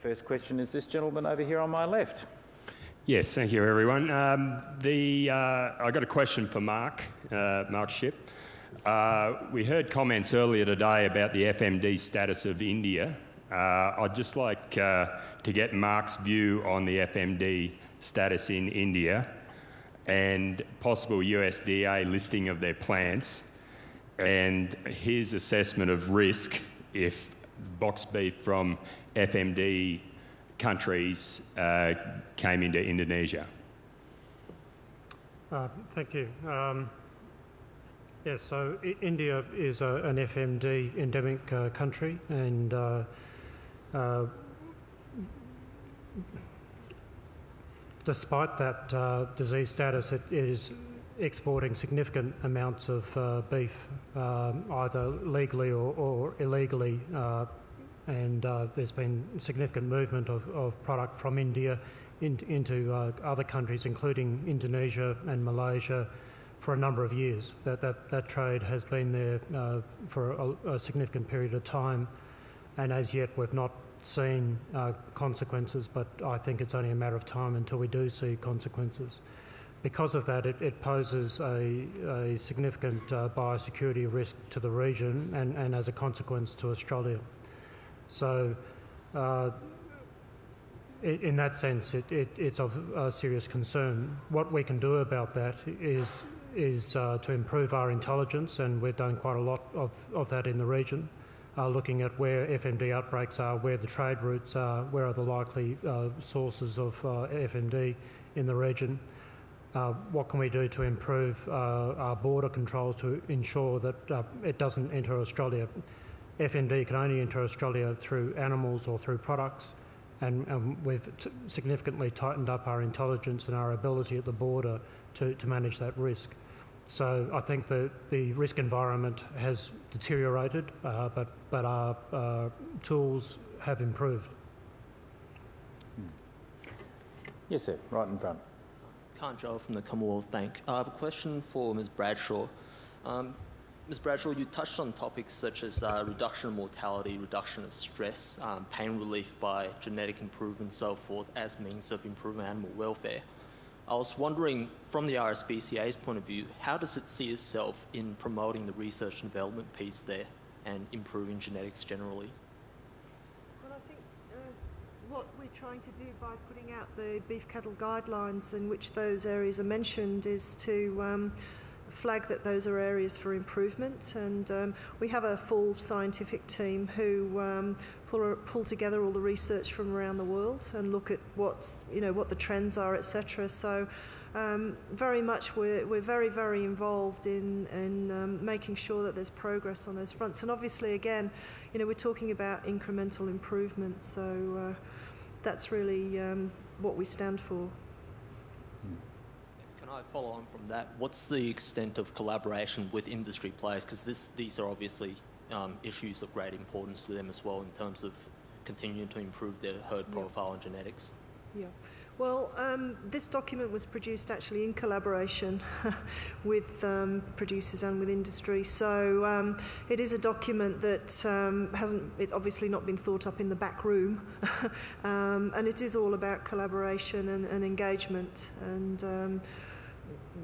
First question is this gentleman over here on my left. Yes, thank you, everyone. Um, the, uh, I got a question for Mark, uh, Mark Schipp. Uh, we heard comments earlier today about the FMD status of India. Uh, I'd just like uh, to get Mark's view on the FMD status in India and possible USDA listing of their plants and his assessment of risk if box beef from FMD countries uh, came into Indonesia. Uh, thank you. Um, yes, so India is a, an FMD endemic uh, country and uh, uh, despite that uh, disease status, it is exporting significant amounts of beef, um, either legally or, or illegally, and uh, there's been significant movement of, of product from India in, into uh, other countries, including Indonesia and Malaysia, for a number of years. That, that, that trade has been there uh, for a, a, significant period of time, and as yet we've not seen uh, consequences, but I think it's only a matter of time until we do see consequences because of that, it, it poses a, a significant uh, biosecurity risk to the region and, and as a consequence to Australia. So, uh, in that sense, it, it, it's of a serious concern. What we can do about that is, is uh, to improve our intelligence, and we've done quite a lot of, of that in the region, uh, looking at where FMD outbreaks are, where the trade routes are, where are the likely uh, sources of uh, FMD in the region. Uh, what can we do to improve uh, our border controls to ensure that uh, it doesn't enter Australia? FMD can only enter Australia through animals or through products, and, and we've significantly tightened up our intelligence and our ability at the border to, to manage that risk. So I think the, the risk environment has deteriorated, uh, but, but our uh, tools have improved. Yes, sir, right in front. Khan Joel from the Commonwealth Bank. I have a question for Ms. Bradshaw. Um, Ms. Bradshaw, you touched on topics such as uh, reduction of mortality, reduction of stress, um, pain relief by genetic improvement, so forth, as means of improving animal welfare. I was wondering, from the RSPCA's point of view, how does it see itself in promoting the research and development piece there and improving genetics generally? Well, I think uh, what we're trying to do by putting out the beef cattle guidelines in which those areas are mentioned is to um, flag that those are areas for improvement. And um, we have a full scientific team who um, pull, pull together all the research from around the world and look at what's you know what the trends are etc so um, very much we're, we're very very involved in, in um, making sure that there's progress on those fronts. And obviously again you know we're talking about incremental improvement. So uh, that's really um, what we stand for. I follow on from that? What's the extent of collaboration with industry players? Because these are obviously um, issues of great importance to them as well in terms of continuing to improve their herd yeah. profile and genetics. Yeah. Well, um, this document was produced actually in collaboration with um, producers and with industry. So um, it is a document that um, hasn't, it's obviously not been thought up in the back room. Um, and it is all about collaboration and, and engagement. And um,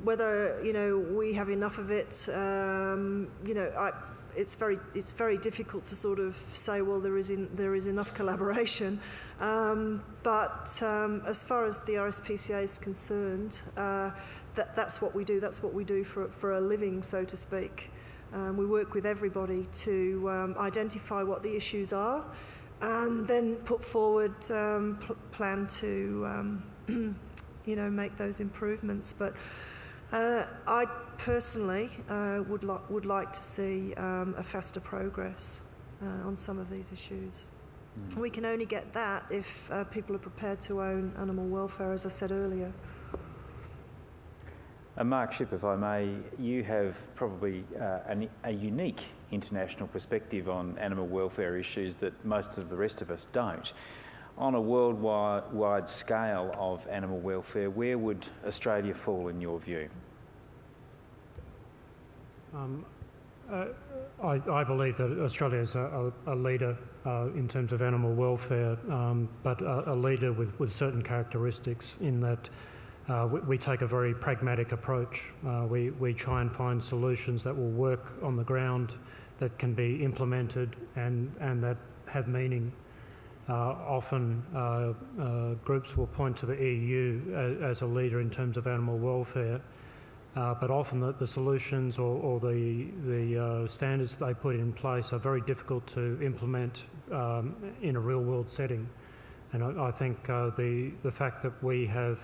whether, you know, we have enough of it, you know, I, it's very it's very difficult to sort of say well there is in, there is enough collaboration. Um, but um, as far as the RSPCA is concerned uh, that that's what we do. That's what we do for for a living so to speak. Um, we work with everybody to um, identify what the issues are and then put forward um, pl plan to um, you know make those improvements. But uh, I personally uh, would, li would like to see um, a faster progress uh, on some of these issues. Mm. We can only get that if uh, people are prepared to own animal welfare, as I said earlier. Uh, Mark Schipp, if I may, you have probably uh, an, a unique international perspective on animal welfare issues that most of the rest of us don't. On a worldwide scale of animal welfare, where would Australia fall in your view? Um, I, I believe that Australia is a, a, a leader uh, in terms of animal welfare, um, but a, a, leader with, with certain characteristics in that uh, we, we, take a very pragmatic approach. Uh, we, we try and find solutions that will work on the ground, that can be implemented, and, and that have meaning. Uh, often uh, uh, groups will point to the EU as, a leader in terms of animal welfare. But often the, the solutions or, or the, the standards they put in place are very difficult to implement um, in a real world setting. And I, I think the, the fact that we have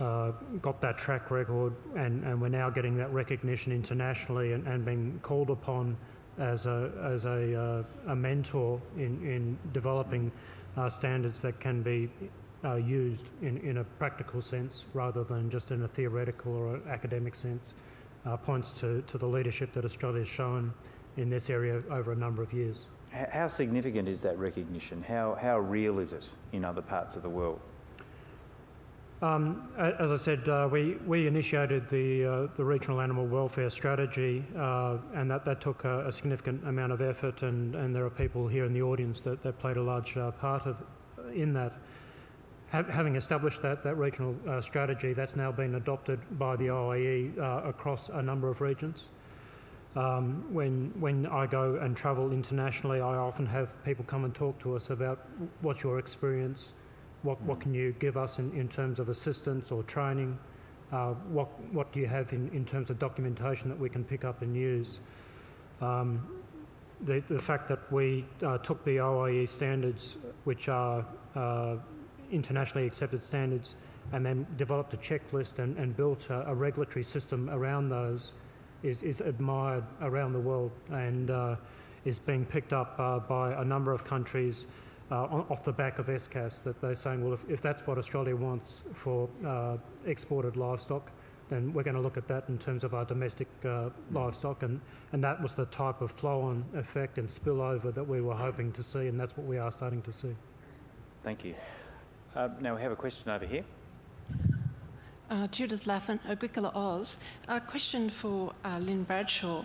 uh, got that track record and, and we're now getting that recognition internationally and, and being called upon as a, as a, uh, a mentor in, in developing uh, standards that can be uh, used in, in a practical sense rather than just in a theoretical or academic sense uh, points to, to the leadership that Australia has shown in this area over a number of years. How significant is that recognition? How, how real is it in other parts of the world? Um, as I said, uh, we, we initiated the, uh, the regional animal welfare strategy, uh, and that, that took a, a, significant amount of effort, and, and there are people here in the audience that, that played a large uh, part of, in that having established that, that regional uh, strategy, that's now been adopted by the OIE uh, across a number of regions. Um, when, when I go and travel internationally, I often have people come and talk to us about what's your experience, what, what can you give us in, in terms of assistance or training, uh, what, what do you have in, in terms of documentation that we can pick up and use. Um, the, the fact that we uh, took the OIE standards, which are uh, internationally accepted standards and then developed a checklist and, and built a, a, regulatory system around those is, is admired around the world and uh, is being picked up uh, by a number of countries uh, off the back of SCAS that they're saying, well, if, if that's what Australia wants for uh, exported livestock, then we're going to look at that in terms of our domestic uh, livestock. And, and that was the type of flow on effect and spillover that we were hoping to see, and that's what we are starting to see. Thank you. Uh, now we have a question over here. Uh, Judith Laffin, Agricola Oz. A question for uh, Lynn Bradshaw.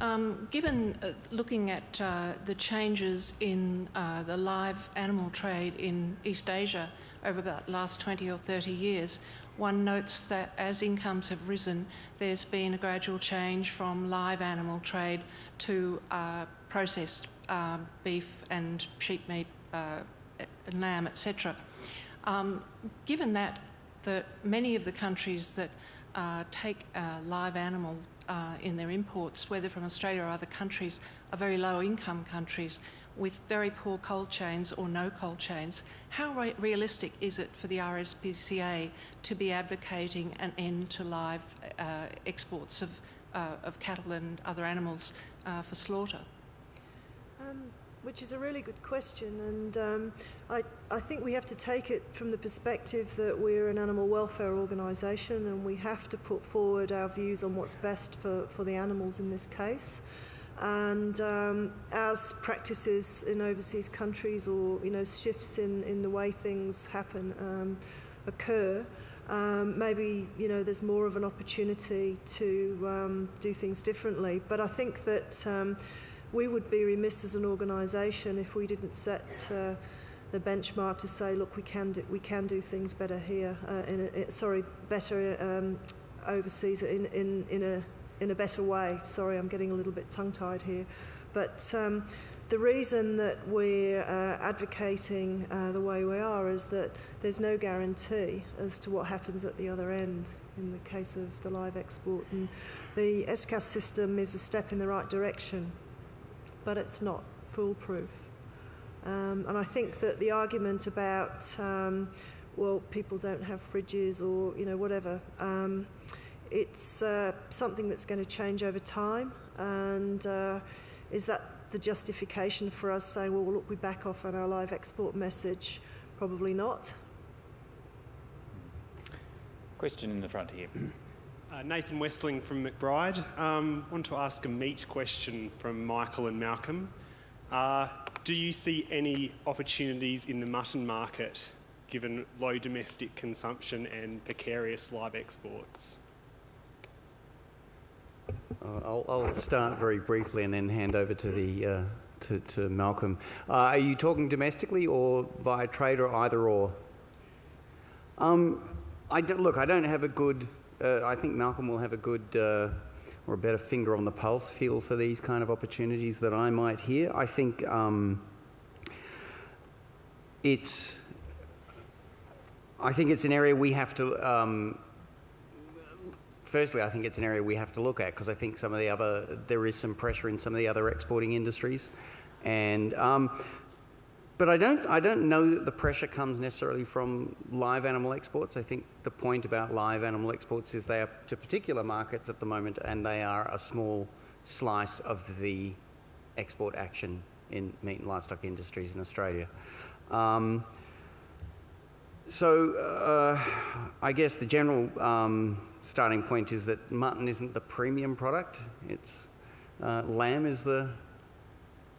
Um, given uh, looking at uh, the changes in uh, the live animal trade in East Asia over about the last 20 or 30 years, one notes that as incomes have risen, there's been a gradual change from live animal trade to processed beef and sheep meat, lamb, etc. Um, given that the, many of the countries that uh, take uh, live animal uh, in their imports, whether from Australia or other countries, are very low income countries with very poor cold chains or no cold chains. How re realistic is it for the RSPCA to be advocating an end to live uh, exports of, uh, of cattle and other animals for slaughter? Which is a really good question, and um, I, I think we have to take it from the perspective that we're an animal welfare organisation and we have to put forward our views on what's best for, for the animals in this case. And um, as practices in overseas countries or you know shifts in, in the way things happen um, occur, um, maybe you know there's more of an opportunity to um, do things differently. But I think that um, we would be remiss as an organisation if we didn't set uh, the benchmark to say, look, we can do, we can do things better here, uh, in a, sorry, better um, overseas in, in, in, a, in a better way. Sorry, I'm getting a little bit tongue-tied here. But um, the reason that we're uh, advocating uh, the way we are is that there's no guarantee as to what happens at the other end in the case of the live export. And the SCAS system is a step in the right direction but it's not foolproof. Um, and I think that the argument about, um, well, people don't have fridges or, you know, whatever, um, it's uh, something that's going to change over time. And uh, is that the justification for us saying, well, look, we back off on our live export message? Probably not. Question in the front here. Uh, Nathan Westling from McBride. Um, want to ask a meat question from Michael and Malcolm. Uh, do you see any opportunities in the mutton market given low domestic consumption and precarious live exports? Uh, I'll, I'll start very briefly and then hand over to the uh, to, to Malcolm. Uh, are you talking domestically or via trade or either or? Um, I look, I don't have a good. Uh, I think Malcolm will have a good uh, or a better finger on the pulse feel for these kind of opportunities that I might hear. I think um, it's. I think it's an area we have to um, firstly, I think it's an area we have to look at because I think some of the other, there is some pressure in some of the other exporting industries. And, um, but I don't, I don't know that the pressure comes necessarily from live animal exports. I think the point about live animal exports is they are to particular markets at the moment and they are a small slice of the export action in meat and livestock industries in Australia. Um, so uh, I guess the general um, starting point is that mutton isn't the premium product. It's uh, lamb is the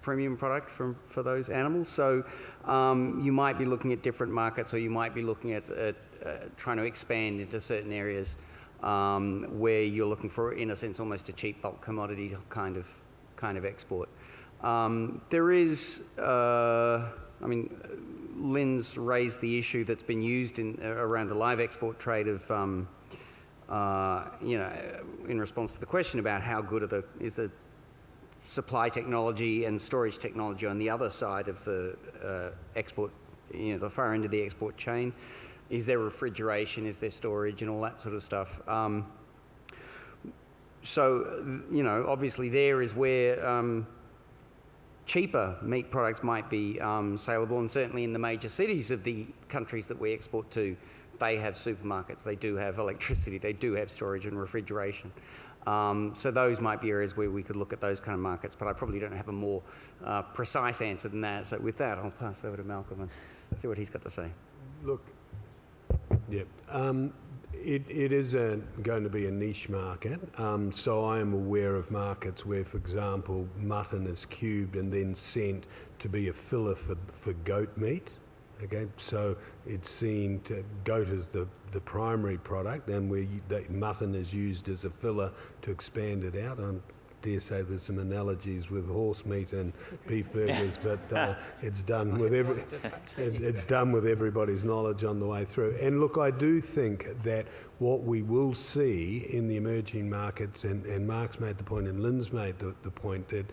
premium product for, for those animals. So um, you might be looking at different markets, or you might be looking at, at uh, trying to expand into certain areas um, where you're looking for, in a sense, almost a cheap bulk commodity kind of kind of export. Um, there is, uh, I mean, Lynn's raised the issue that's been used in, uh, around the live export trade of um, uh, you know, in response to the question about how good are the, is the supply technology and storage technology on the other side of the uh, export, you know, the far end of the export chain. Is there refrigeration? Is there storage and all that sort of stuff? Um, so, you know, obviously there is where um, cheaper meat products might be um, saleable, and certainly in the major cities of the countries that we export to, they have supermarkets, they do have electricity, they do have storage and refrigeration. Um, so those might be areas where we could look at those kind of markets, but I probably don't have a more uh, precise answer than that. So with that, I'll pass over to Malcolm and see what he's got to say. Look, yeah, um, it, it is a, going to be a niche market. Um, so I am aware of markets where, for example, mutton is cubed and then sent to be a filler for, for goat meat. Okay, so it's seen to, goat as the, the primary product, and where mutton is used as a filler to expand it out. I dare say there's some analogies with horse meat and beef burgers, but uh, it's done with every, it, it's done with everybody's knowledge on the way through. And look, I do think that what we will see in the emerging markets, and, and Mark's made the point, and Lynn's made the, the point that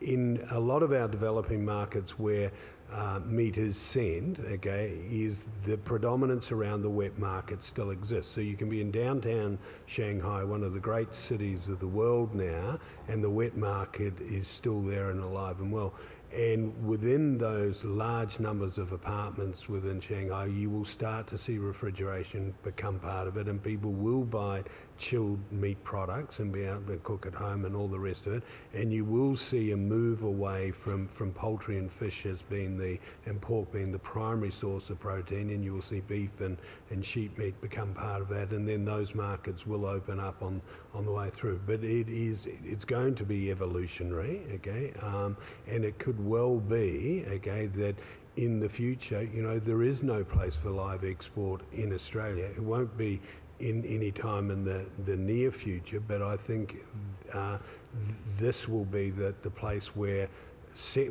in a lot of our developing markets where uh, meters send, okay, is the predominance around the wet market still exists. So you can be in downtown Shanghai, one of the great cities of the world now, and the wet market is still there and alive and well. And within those large numbers of apartments within Shanghai, you will start to see refrigeration become part of it, and people will buy chilled meat products and be able to cook at home and all the rest of it. And you will see a move away from, from poultry and fish as being the, and pork being the primary source of protein, and you will see beef and, and sheep meat become part of that. And then those markets will open up on, on the way through. But it is, it's going to be evolutionary, okay? Um, and it could well be, okay, that in the future, you know, there is no place for live export in Australia. It won't be in any time in the, the near future, but I think uh, th this will be the, the place where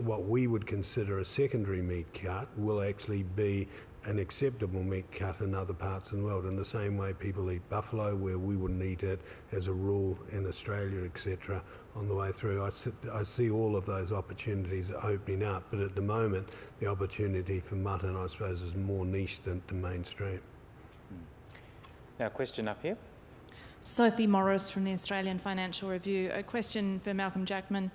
what we would consider a secondary meat cut will actually be an acceptable meat cut in other parts of the world. In the same way people eat buffalo, where we wouldn't eat it as a rule in Australia, etc., on the way through. I, I see all of those opportunities opening up, but at the moment, the opportunity for mutton, I suppose, is more niche than, than mainstream. Now, question up here. Sophie Morris from the Australian Financial Review. A question for Malcolm Jackman.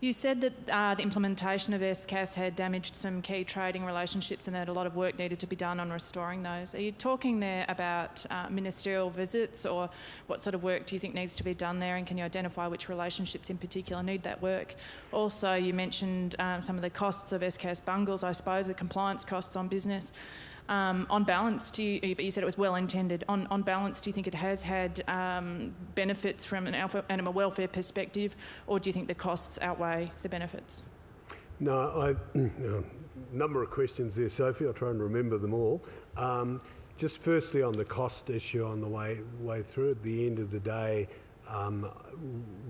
You said that uh, the implementation of SCAS had damaged some key trading relationships and that a lot of work needed to be done on restoring those. Are you talking there about uh, ministerial visits or what sort of work do you think needs to be done there and can you identify which relationships in particular need that work? Also, you mentioned um, some of the costs of SCAS bungles, I suppose, the compliance costs on business. Um, on balance, do you, you, said it was well intended. On, on balance, do you think it has had um, benefits from an animal welfare perspective, or do you think the costs outweigh the benefits? No, I, a number of questions there, Sophie. I'll try and remember them all. Um, just firstly on the cost issue on the way way through. At the end of the day, Um,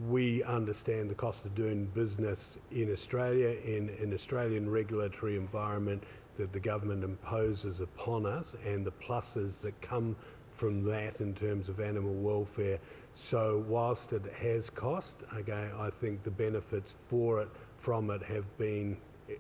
we understand the cost of doing business in Australia in an Australian regulatory environment that the government imposes upon us and the pluses that come from that in terms of animal welfare. So whilst it has cost, okay, I think the benefits for it from it have been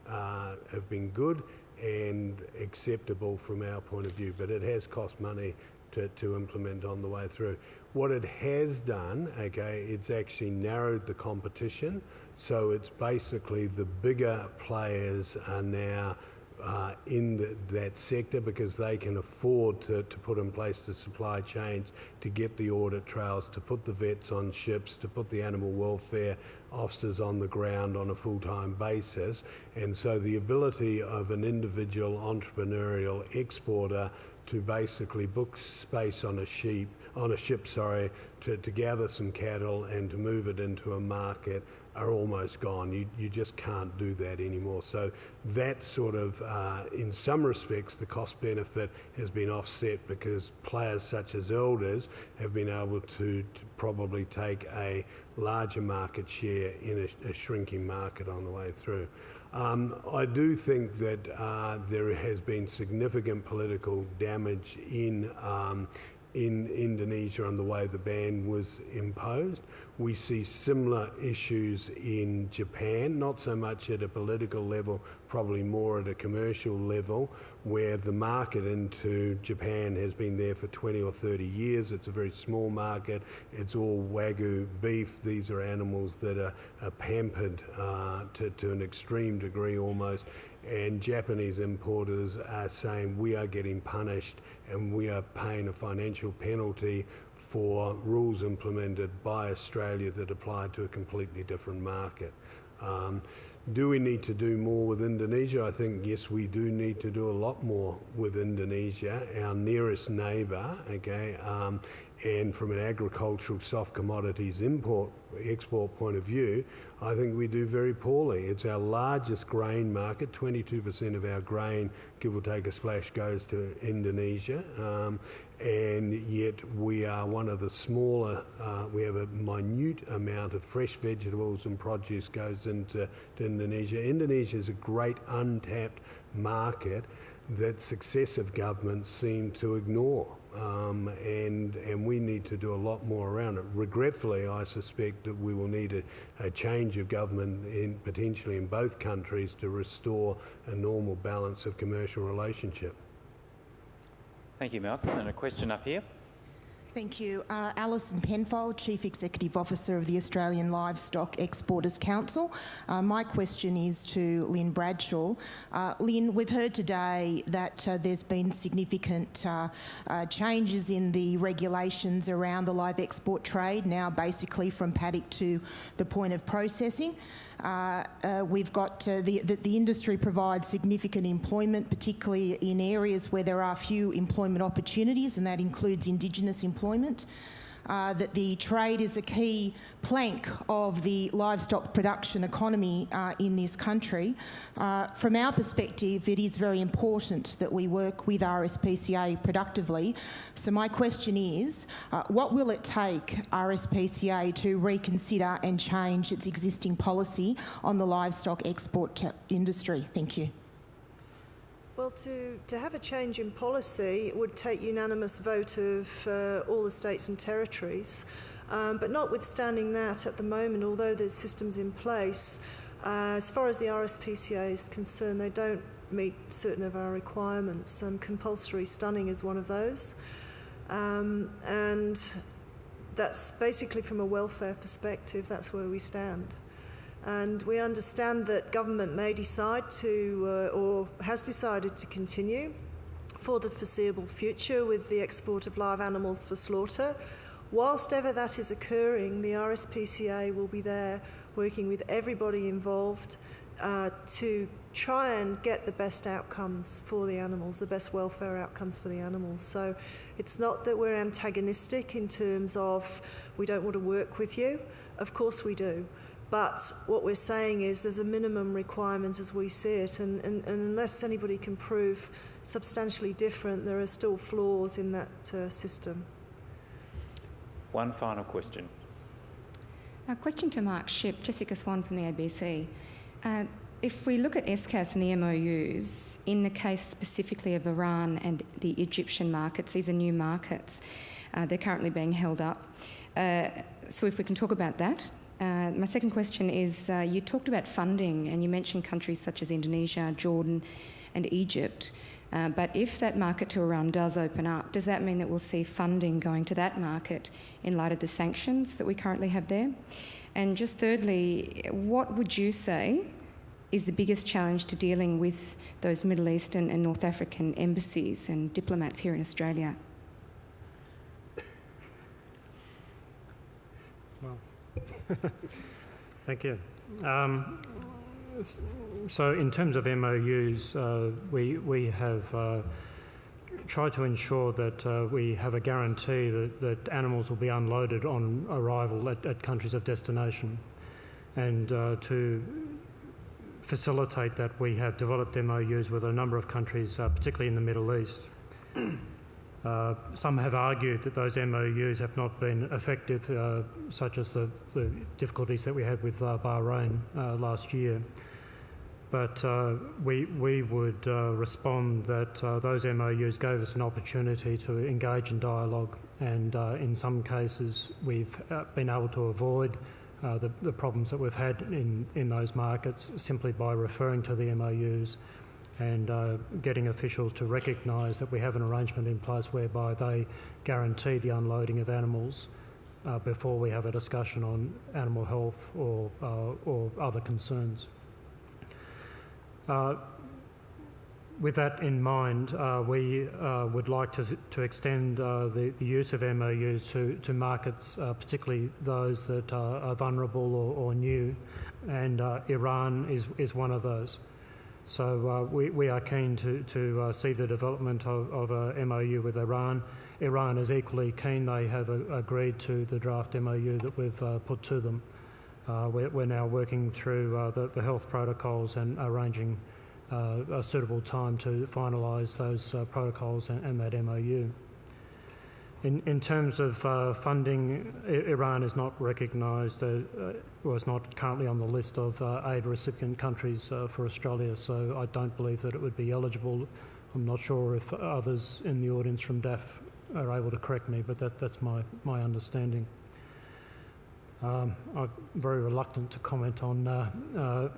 uh, have been good and acceptable from our point of view. But it has cost money to, to implement on the way through. What it has done, okay, it's actually narrowed the competition. So it's basically the bigger players are now uh, in the, that sector because they can afford to, to put in place the supply chains to get the audit trails, to put the vets on ships, to put the animal welfare officers on the ground on a full-time basis. And so the ability of an individual entrepreneurial exporter to basically book space on a sheep on a ship, sorry, to, to gather some cattle and to move it into a market are almost gone. You, you just can't do that anymore. So that sort of, uh, in some respects, the cost benefit has been offset because players such as Elders have been able to, to probably take a larger market share in a, a, shrinking market on the way through. Um, I do think that uh, there has been significant political damage in um, in Indonesia on the way the ban was imposed. We see similar issues in Japan, not so much at a political level, probably more at a commercial level, where the market into Japan has been there for 20 or 30 years. It's a very small market. It's all Wagyu beef. These are animals that are, are pampered uh, to, to an extreme degree almost and Japanese importers are saying we are getting punished and we are paying a financial penalty for rules implemented by Australia that apply to a completely different market. Um, do we need to do more with Indonesia? I think yes, we do need to do a lot more with Indonesia, our nearest neighbour. Okay, um, and from an agricultural soft commodities import export point of view, I think we do very poorly. It's our largest grain market. 22% of our grain, give or take a splash, goes to Indonesia. Um, and yet we are one of the smaller, uh, we have a minute amount of fresh vegetables and produce goes into Indonesia. Indonesia is a great untapped market that successive governments seem to ignore. Um, and, and we need to do a lot more around it. Regretfully, I suspect that we will need a, a change of government in, potentially in both countries to restore a normal balance of commercial relationship. Thank you, Malcolm. And a question up here. Thank you. Uh, Alison Penfold, Chief Executive Officer of the Australian Livestock Exporters Council. Uh, my question is to Lynn Bradshaw. Uh, Lynn, we've heard today that uh, there's been significant uh, uh, changes in the regulations around the live export trade, now basically from paddock to the point of processing. Uh, uh, we've got the, the, the, industry provides significant employment, particularly in areas where there are few employment opportunities, and that includes Indigenous employment uh, that the trade is a key plank of the livestock production economy uh, in this country. Uh, from our perspective, it is very important that we work with RSPCA productively. So my question is, uh, what will it take RSPCA to reconsider and change its existing policy on the livestock export industry? Thank you. Well, to, to have a change in policy, would take unanimous vote of uh, all the states and territories. Um, but notwithstanding that, at the moment, although there's systems in place, uh, as far as the RSPCA is concerned, they don't meet certain of our requirements. Um, compulsory stunning is one of those. Um, and that's basically from a welfare perspective, that's where we stand. And we understand that government may decide to, uh, or has decided to continue for the foreseeable future with the export of live animals for slaughter. Whilst ever that is occurring, the RSPCA will be there working with everybody involved uh, to try and get the best outcomes for the animals, the best welfare outcomes for the animals. So it's not that we're antagonistic in terms of we don't want to work with you. Of course we do. But what we're saying is there's a minimum requirement as we see it, and, and, and unless anybody can prove substantially different, there are still flaws in that uh, system. One final question. A question to Mark Schipp, Jessica Swan from the ABC. Uh, if we look at SCAS and the MOUs, in the case specifically of Iran and the Egyptian markets, these are new markets. Uh, they're currently being held up. Uh, so if we can talk about that. Uh, my second question is uh, you talked about funding and you mentioned countries such as Indonesia, Jordan, and Egypt. Uh, but if that market to Iran does open up, does that mean that we'll see funding going to that market in light of the sanctions that we currently have there? And just thirdly, what would you say is the biggest challenge to dealing with those Middle Eastern and North African embassies and diplomats here in Australia? Well, thank you. Um, so, in terms of MOUs, uh, we we have uh, tried to ensure that uh, we have a guarantee that, that animals will be unloaded on arrival at, at countries of destination, and uh, to facilitate that, we have developed MOUs with a number of countries, uh, particularly in the Middle East. Uh, some have argued that those MOUs have not been effective, uh, such as the, the, difficulties that we had with uh, Bahrain uh, last year. But uh, we, we would respond that those MOUs gave us an opportunity to engage in dialogue, and in some cases, we've been able to avoid the, the, problems that we've had in, in those markets simply by referring to the MOUs and uh, getting officials to recognise that we have an arrangement in place whereby they guarantee the unloading of animals uh, before we have a discussion on animal health or, uh, or other concerns. Uh, with that in mind, uh, we uh, would like to, to extend the, the, use of MOUs to, to markets, particularly those that are, vulnerable or, or new, and Iran is, is one of those. So uh, we, we are keen to, to uh, see the development of, of a MOU with Iran. Iran is equally keen. They have a, agreed to the draft MOU that we've uh, put to them. Uh, we're, we're, now working through uh, the, the, health protocols and arranging uh, a suitable time to finalise those protocols and, and that MOU. In, in terms of uh, funding, Iran is not recognised, uh, uh, is not currently on the list of uh, aid recipient countries uh, for Australia, so I don't believe that it would be eligible. I'm not sure if others in the audience from DAF are able to correct me, but that, that's my, my understanding. Um, I'm very reluctant to comment on uh,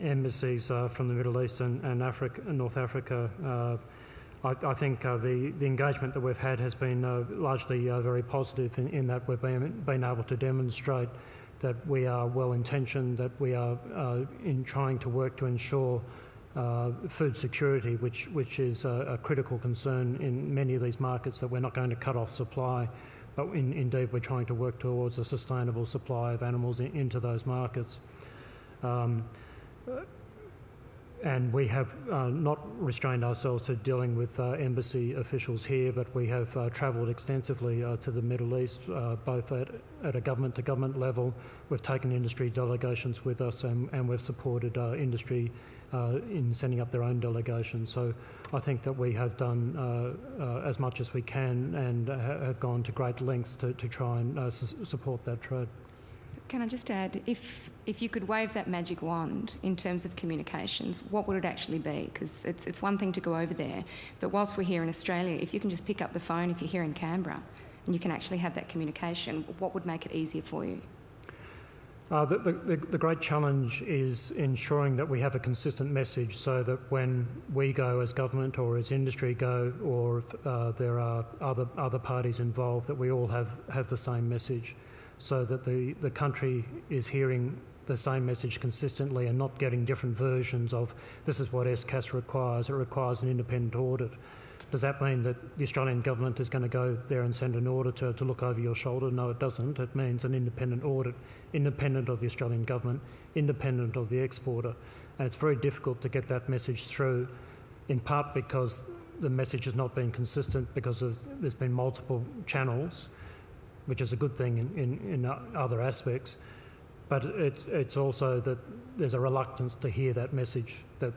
embassies from the Middle East and, and Africa, North Africa I, I think uh, the, the engagement that we've had has been uh, largely uh, very positive in, in, that we've been, been able to demonstrate that we are well intentioned, that we are uh, in trying to work to ensure uh, food security, which, which is a, a, critical concern in many of these markets, that we're not going to cut off supply, but in, indeed we're trying to work towards a sustainable supply of animals in, into those markets. Um, and we have uh, not restrained ourselves to dealing with uh, embassy officials here, but we have uh, travelled extensively uh, to the Middle East, uh, both at, at a government to government level. We've taken industry delegations with us and, and we've supported uh, industry in sending up their own delegations. So I think that we have done as much as we can and ha have gone to great lengths to, to try and support that trade. Can I just add, if if you could wave that magic wand in terms of communications, what would it actually be? Because it's it's one thing to go over there, but whilst we're here in Australia, if you can just pick up the phone if you're here in Canberra, and you can actually have that communication, what would make it easier for you? Uh, the, the, the, great challenge is ensuring that we have a consistent message so that when we go as government or as industry go or if uh, there are other, other parties involved, that we all have, have the same message so that the, the country is hearing the same message consistently and not getting different versions of this is what SCAS requires. It requires an independent audit. Does that mean that the Australian government is going to go there and send an auditor to look over your shoulder? No, it doesn't. It means an independent audit, independent of the Australian government, independent of the exporter. And it's very difficult to get that message through, in part because the message has not been consistent because of, there's been multiple channels which is a good thing in, in, in other aspects. But it's, it's also that there's a reluctance to hear that message that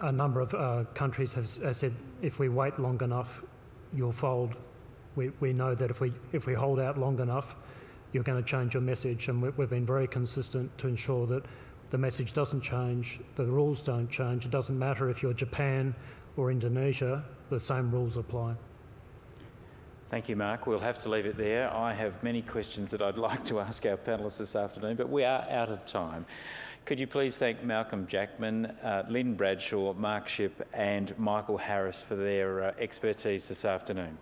a number of uh, countries have, have, said if we wait long enough, you'll fold. We, we know that if we, if we hold out long enough, you're going to change your message. And we, we've been very consistent to ensure that the message doesn't change, the rules don't change. It doesn't matter if you're Japan or Indonesia, the same rules apply. Thank you, Mark. We'll have to leave it there. I have many questions that I'd like to ask our panellists this afternoon, but we are out of time. Could you please thank Malcolm Jackman, uh, Lynn Bradshaw, Mark Schipp, and Michael Harris for their uh, expertise this afternoon?